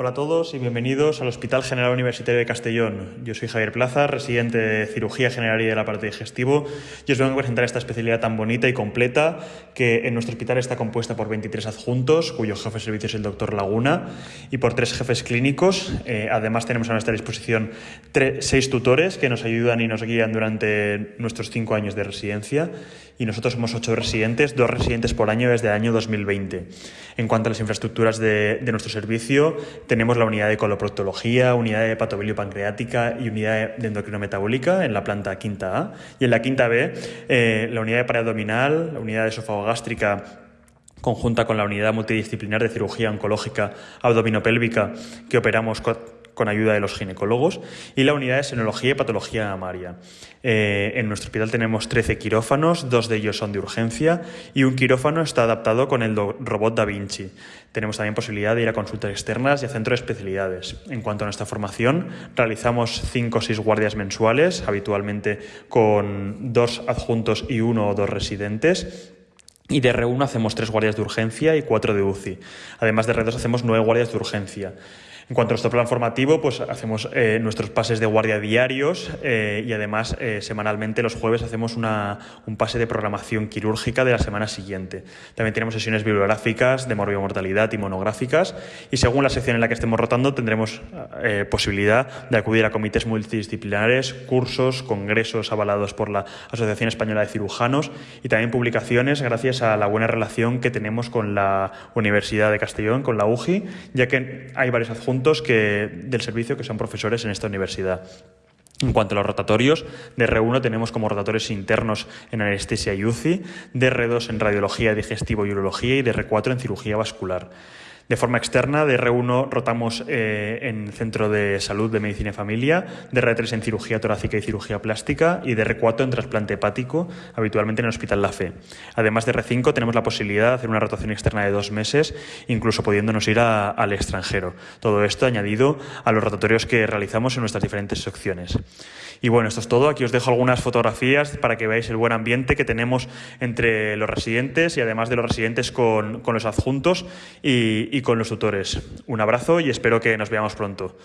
Hola a todos y bienvenidos al Hospital General Universitario de Castellón. Yo soy Javier Plaza, residente de Cirugía General y de la parte digestivo y os vengo a presentar esta especialidad tan bonita y completa que en nuestro hospital está compuesta por 23 adjuntos, cuyo jefe de servicio es el doctor Laguna, y por tres jefes clínicos. Eh, además tenemos a nuestra disposición seis tutores que nos ayudan y nos guían durante nuestros cinco años de residencia y nosotros somos ocho residentes, dos residentes por año desde el año 2020. En cuanto a las infraestructuras de, de nuestro servicio, tenemos la unidad de coloproctología, unidad de hepatobilio pancreática y unidad de endocrinometabólica en la planta quinta A. Y en la quinta B, eh, la unidad de paraabdominal, la unidad de esofagogástrica conjunta con la unidad multidisciplinar de cirugía oncológica abdominopélvica que operamos con ayuda de los ginecólogos, y la unidad de senología y patología mamaria. Eh, en nuestro hospital tenemos 13 quirófanos, dos de ellos son de urgencia, y un quirófano está adaptado con el robot Da Vinci. Tenemos también posibilidad de ir a consultas externas y a centros de especialidades. En cuanto a nuestra formación, realizamos 5 o 6 guardias mensuales, habitualmente con dos adjuntos y uno o dos residentes. Y de R1 hacemos tres guardias de urgencia y cuatro de UCI. Además de R2 hacemos nueve guardias de urgencia. En cuanto a nuestro plan formativo, pues hacemos eh, nuestros pases de guardia diarios eh, y además eh, semanalmente los jueves hacemos una, un pase de programación quirúrgica de la semana siguiente. También tenemos sesiones bibliográficas de morbimortalidad y monográficas y según la sección en la que estemos rotando tendremos posibilidad de acudir a comités multidisciplinares, cursos, congresos avalados por la Asociación Española de Cirujanos y también publicaciones gracias a la buena relación que tenemos con la Universidad de Castellón, con la UGI, ya que hay varios adjuntos que, del servicio que son profesores en esta universidad. En cuanto a los rotatorios, de R1 tenemos como rotatorios internos en anestesia y UCI, de R2 en radiología, digestivo y urología y de R4 en cirugía vascular. De forma externa, de R1 rotamos eh, en Centro de Salud de Medicina y Familia, de R3 en Cirugía Torácica y Cirugía Plástica y de R4 en trasplante hepático, habitualmente en el Hospital La Fe. Además de R5 tenemos la posibilidad de hacer una rotación externa de dos meses, incluso pudiéndonos ir al extranjero. Todo esto añadido a los rotatorios que realizamos en nuestras diferentes secciones. Y bueno, esto es todo. Aquí os dejo algunas fotografías para que veáis el buen ambiente que tenemos entre los residentes y además de los residentes con, los adjuntos y con los tutores. Un abrazo y espero que nos veamos pronto.